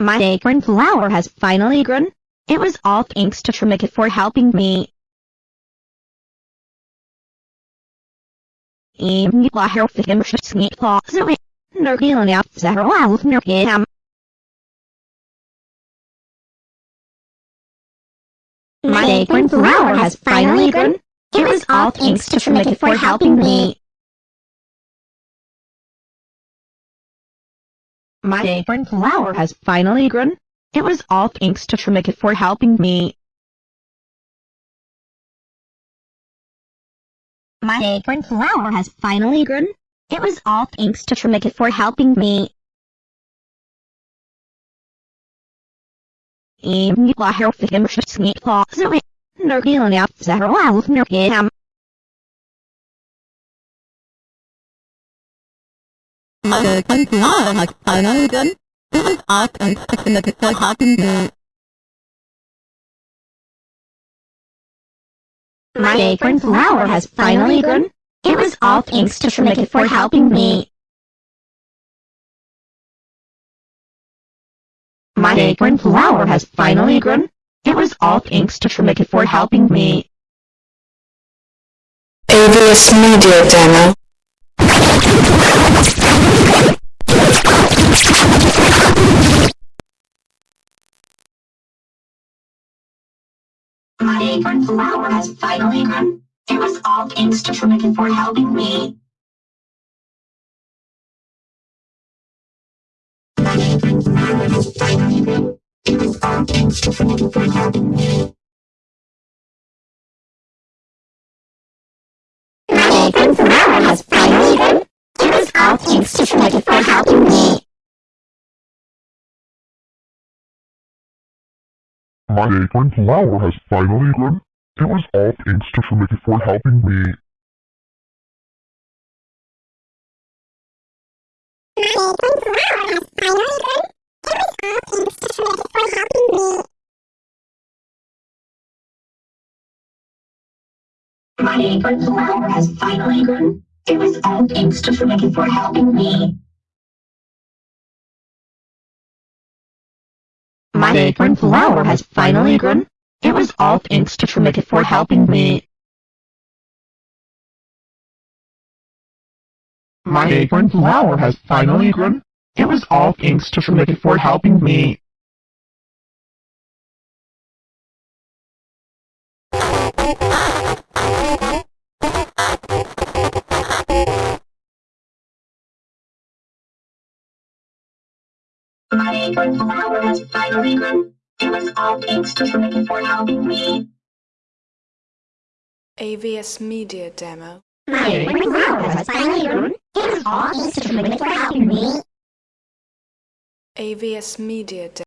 My acorn flower has finally grown. It was all thanks to Trimikit for helping me. Oh, My acorn flower has finally grown. It was all thanks to Trimikit for helping me. My apron flower has finally grown. It was all thanks to Trimikit for helping me. My apron flower has finally grown. It was all thanks to Trimikit for helping me. Em như là heo phải em sẽ nghĩ khó rồi. Nếu khi nào sẽ rõ. Art and My acorn flower has finally grown. It was all thanks to Shemeke for helping me. My acorn flower has finally grown. It was all thanks to Shemeke for helping me. AVS Media Demo acorn flower has finally grown. It was all thanks to Trimikit for helping me. Acorn flower has finally grown. It was all thanks to Trimikit for helping me. Acorn flower has. It was all thanks to for helping me. My acorn flower has finally grown. It was all thanks to Trimikit for helping me. My acorn flower has finally grown. It was all thanks to Trimikit for helping me. My acorn flower has finally grown. It was all thanks to Trimikit for helping me. My acorn flower has finally grown. It was all thanks to Trimikit for helping me. My acorn flower has finally grown. It was all thanks to Trimikit for helping me. My acorn flower has finally grown. It was all thanks to Trimikit for helping me. AVS Media Demo. My acorn flower has finally grown. It was all thanks to Trimikit for helping me. AVS Media Demo.